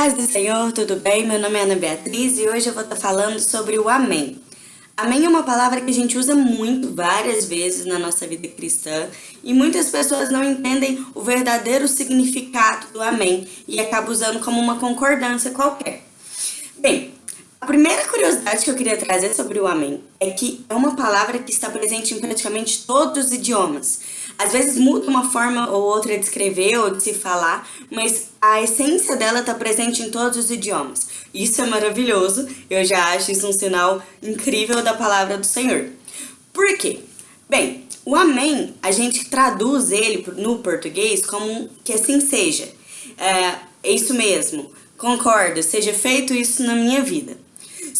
Paz do Senhor, tudo bem? Meu nome é Ana Beatriz e hoje eu vou estar falando sobre o Amém. Amém é uma palavra que a gente usa muito, várias vezes na nossa vida cristã e muitas pessoas não entendem o verdadeiro significado do Amém e acabam usando como uma concordância qualquer. Bem, primeira curiosidade que eu queria trazer sobre o Amém é que é uma palavra que está presente em praticamente todos os idiomas. Às vezes muda uma forma ou outra de escrever ou de se falar, mas a essência dela está presente em todos os idiomas. Isso é maravilhoso, eu já acho isso um sinal incrível da palavra do Senhor. Por quê? Bem, o Amém, a gente traduz ele no português como que assim seja. É, é isso mesmo, concordo, seja feito isso na minha vida.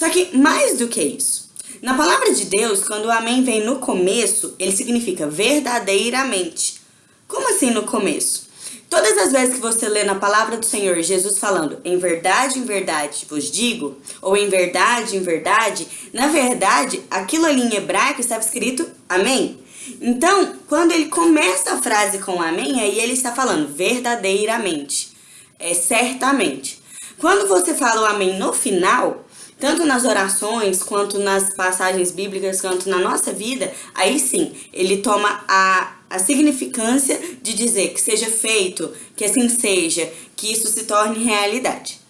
Só que mais do que isso, na palavra de Deus, quando o amém vem no começo, ele significa verdadeiramente. Como assim no começo? Todas as vezes que você lê na palavra do Senhor Jesus falando em verdade, em verdade vos digo, ou em verdade, em verdade, na verdade, aquilo ali em hebraico estava escrito amém. Então, quando ele começa a frase com amém, aí ele está falando verdadeiramente, é certamente. Quando você fala o amém no final, tanto nas orações, quanto nas passagens bíblicas, quanto na nossa vida, aí sim, ele toma a, a significância de dizer que seja feito, que assim seja, que isso se torne realidade.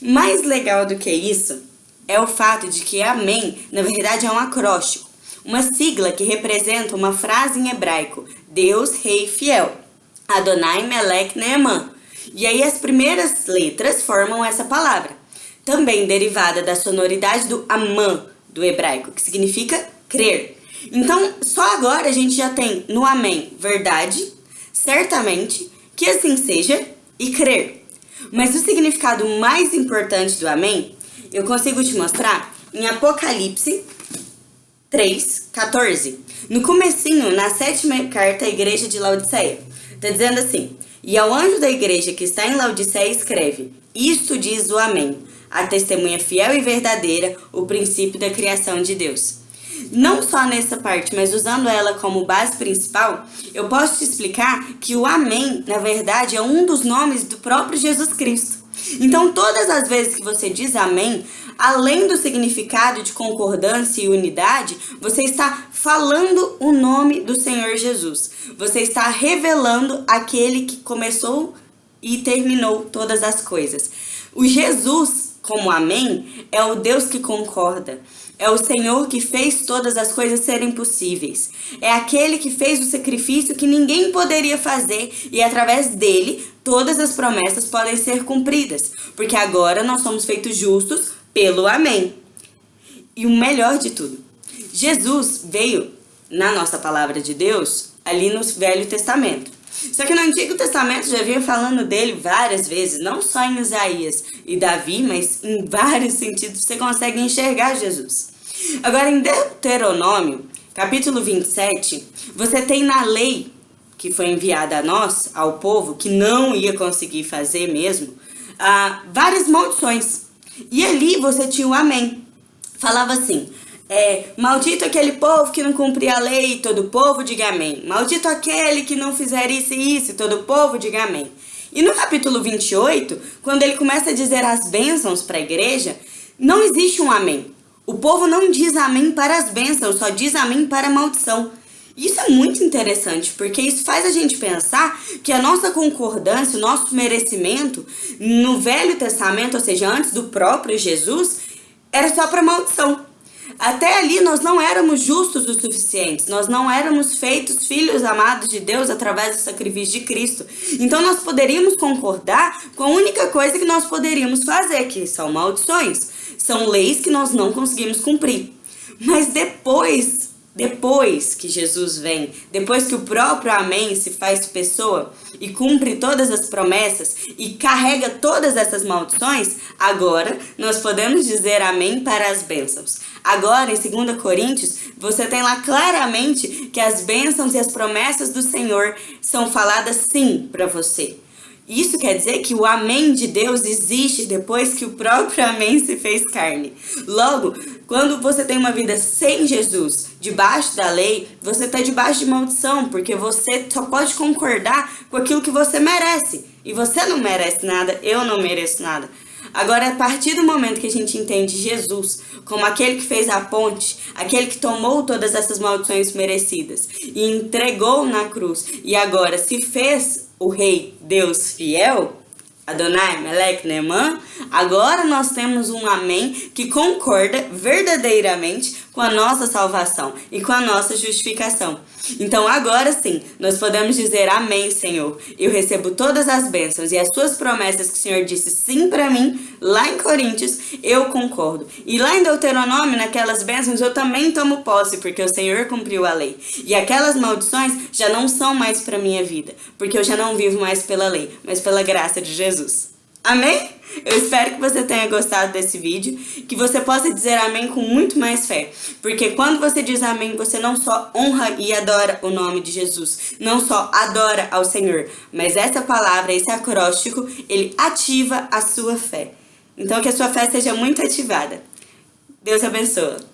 Mais legal do que isso é o fato de que amém, na verdade, é um acróstico, uma sigla que representa uma frase em hebraico, Deus Rei Fiel, Adonai Melech Neeman. E aí as primeiras letras formam essa palavra também derivada da sonoridade do amã do hebraico, que significa crer. Então, só agora a gente já tem no amém verdade, certamente, que assim seja e crer. Mas o significado mais importante do amém, eu consigo te mostrar em Apocalipse 3, 14. No comecinho, na sétima carta à igreja de Laodiceia. Está dizendo assim, E ao anjo da igreja que está em Laodiceia escreve, Isto diz o amém, a testemunha fiel e verdadeira, o princípio da criação de Deus. Não só nessa parte, mas usando ela como base principal, eu posso te explicar que o Amém, na verdade, é um dos nomes do próprio Jesus Cristo. Então, todas as vezes que você diz Amém, além do significado de concordância e unidade, você está falando o nome do Senhor Jesus. Você está revelando aquele que começou e terminou todas as coisas. O Jesus como amém, é o Deus que concorda. É o Senhor que fez todas as coisas serem possíveis. É aquele que fez o sacrifício que ninguém poderia fazer e através dele todas as promessas podem ser cumpridas, porque agora nós somos feitos justos pelo amém. E o melhor de tudo, Jesus veio na nossa palavra de Deus ali no Velho Testamento. Só que no Antigo Testamento já vinha falando dele várias vezes, não só em Isaías e Davi, mas em vários sentidos você consegue enxergar Jesus. Agora, em Deuteronômio, capítulo 27, você tem na lei que foi enviada a nós, ao povo, que não ia conseguir fazer mesmo, uh, várias maldições. E ali você tinha o amém. Falava assim, é, maldito aquele povo que não cumpria a lei, todo povo diga amém. Maldito aquele que não fizer isso e isso, todo povo diga amém. E no capítulo 28, quando ele começa a dizer as bênçãos para a igreja, não existe um amém. O povo não diz amém para as bênçãos, só diz amém para a maldição. Isso é muito interessante, porque isso faz a gente pensar que a nossa concordância, o nosso merecimento no Velho Testamento, ou seja, antes do próprio Jesus, era só para maldição. Até ali nós não éramos justos o suficiente, nós não éramos feitos filhos amados de Deus através do sacrifício de Cristo. Então nós poderíamos concordar com a única coisa que nós poderíamos fazer, que são maldições. São leis que nós não conseguimos cumprir. Mas depois depois que Jesus vem, depois que o próprio Amém se faz pessoa e cumpre todas as promessas e carrega todas essas maldições, agora nós podemos dizer Amém para as bênçãos. Agora, em 2 Coríntios, você tem lá claramente que as bênçãos e as promessas do Senhor são faladas sim para você. Isso quer dizer que o amém de Deus existe depois que o próprio amém se fez carne. Logo, quando você tem uma vida sem Jesus, debaixo da lei, você está debaixo de maldição, porque você só pode concordar com aquilo que você merece. E você não merece nada, eu não mereço nada. Agora, a partir do momento que a gente entende Jesus como aquele que fez a ponte, aquele que tomou todas essas maldições merecidas e entregou na cruz, e agora se fez o Rei Deus fiel, Adonai, Melech, Neemã, agora nós temos um amém que concorda verdadeiramente com a nossa salvação e com a nossa justificação. Então agora sim, nós podemos dizer amém, Senhor. Eu recebo todas as bênçãos e as suas promessas que o Senhor disse sim para mim, lá em Coríntios, eu concordo. E lá em Deuteronômio, naquelas bênçãos, eu também tomo posse, porque o Senhor cumpriu a lei. E aquelas maldições já não são mais para minha vida, porque eu já não vivo mais pela lei, mas pela graça de Jesus. Amém? Eu espero que você tenha gostado desse vídeo, que você possa dizer amém com muito mais fé. Porque quando você diz amém, você não só honra e adora o nome de Jesus, não só adora ao Senhor, mas essa palavra, esse acróstico, ele ativa a sua fé. Então que a sua fé seja muito ativada. Deus abençoe.